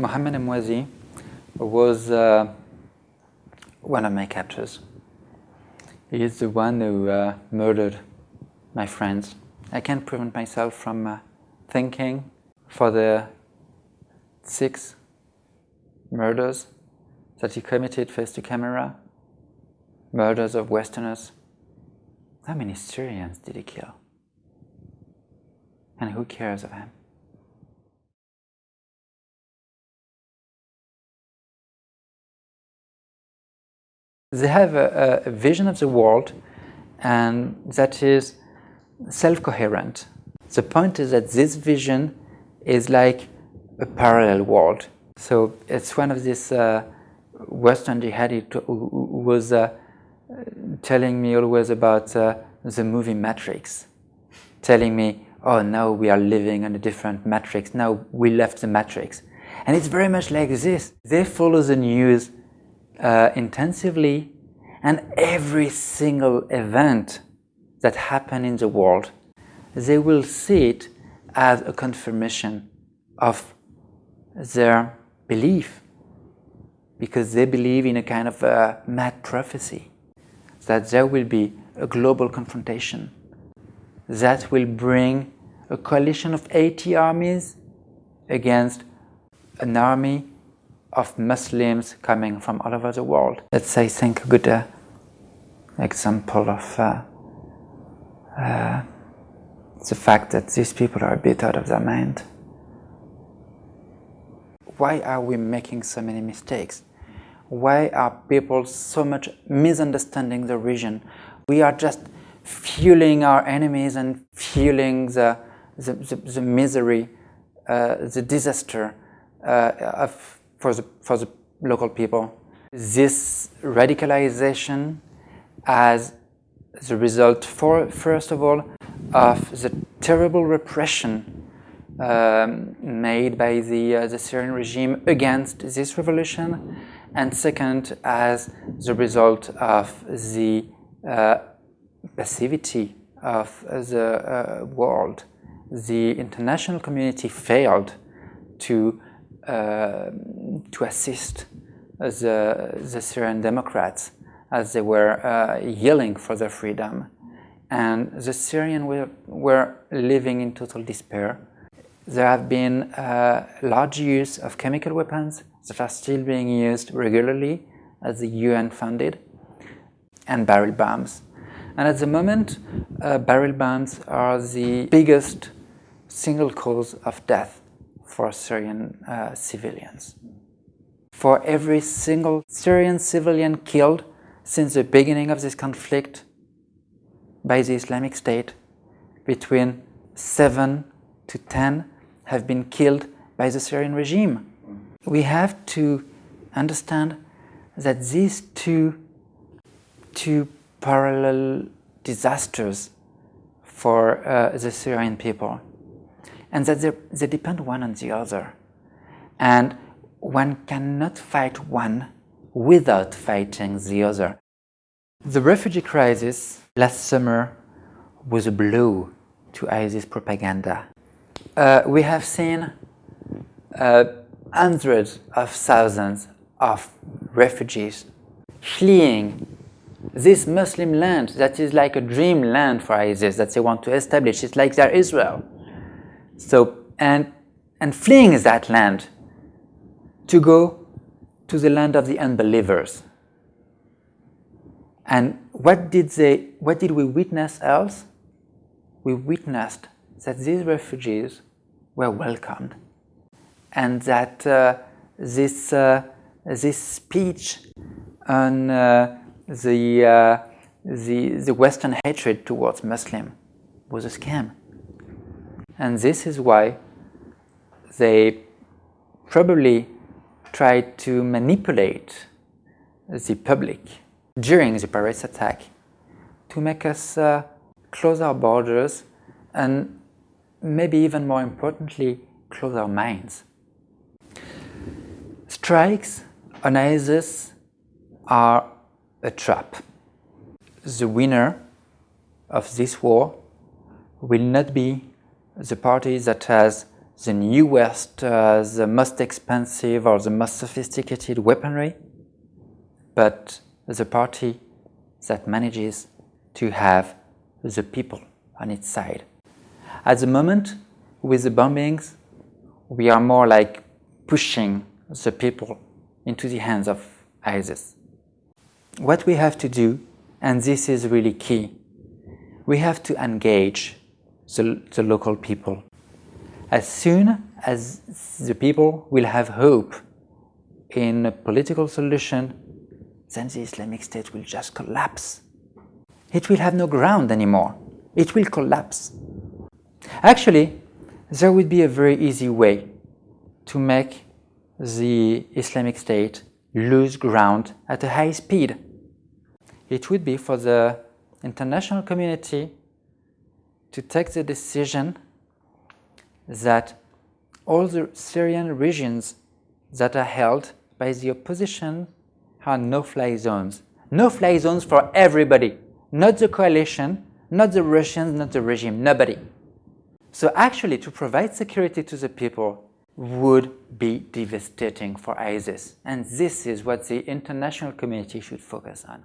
Mohamed Emwazi was uh, one of my captors. He is the one who uh, murdered my friends. I can't prevent myself from uh, thinking for the six murders that he committed face to camera, murders of Westerners. How many Syrians did he kill? And who cares of him? They have a, a vision of the world and that is self-coherent. The point is that this vision is like a parallel world. So it's one of these uh, Western jihadi who was uh, telling me always about uh, the movie Matrix, telling me, oh, now we are living in a different matrix, now we left the matrix. And it's very much like this. They follow the news uh, intensively and every single event that happen in the world, they will see it as a confirmation of their belief because they believe in a kind of a mad prophecy that there will be a global confrontation that will bring a coalition of 80 armies against an army of Muslims coming from all over the world. That's, I think, a good uh, example of uh, uh, the fact that these people are a bit out of their mind. Why are we making so many mistakes? Why are people so much misunderstanding the region? We are just fueling our enemies and fueling the, the, the, the misery, uh, the disaster uh, of for the, for the local people. This radicalization as the result, for, first of all, of the terrible repression um, made by the, uh, the Syrian regime against this revolution, and second, as the result of the uh, passivity of the uh, world. The international community failed to to assist the, the Syrian Democrats as they were uh, yelling for their freedom. And the Syrians were, were living in total despair. There have been uh, large use of chemical weapons that are still being used regularly as the UN funded, and barrel bombs. And at the moment, uh, barrel bombs are the biggest single cause of death for Syrian uh, civilians. For every single Syrian civilian killed since the beginning of this conflict by the Islamic State, between 7 to 10 have been killed by the Syrian regime. We have to understand that these two, two parallel disasters for uh, the Syrian people and that they, depend one on the other. And one cannot fight one without fighting the other. The refugee crisis last summer was a blow to ISIS propaganda. Uh, we have seen uh, hundreds of thousands of refugees fleeing this Muslim land that is like a dream land for ISIS that they want to establish. It's like their Israel. So, and, and fleeing is that land to go to the land of the unbelievers. And what did they, what did we witness else? We witnessed that these refugees were welcomed and that uh, this, uh, this speech on uh, the, uh, the, the Western hatred towards Muslim was a scam. And this is why they probably tried to manipulate the public during the Paris attack to make us uh, close our borders and maybe even more importantly, close our minds. Strikes on ISIS are a trap. The winner of this war will not be the party that has the newest, uh, the most expensive or the most sophisticated weaponry, but the party that manages to have the people on its side. At the moment, with the bombings, we are more like pushing the people into the hands of ISIS. What we have to do, and this is really key, we have to engage the, the local people. As soon as the people will have hope in a political solution, then the Islamic State will just collapse. It will have no ground anymore. It will collapse. Actually, there would be a very easy way to make the Islamic State lose ground at a high speed. It would be for the international community to take the decision that all the Syrian regions that are held by the opposition are no-fly zones. No-fly zones for everybody, not the coalition, not the Russians, not the regime, nobody. So actually to provide security to the people would be devastating for ISIS. And this is what the international community should focus on.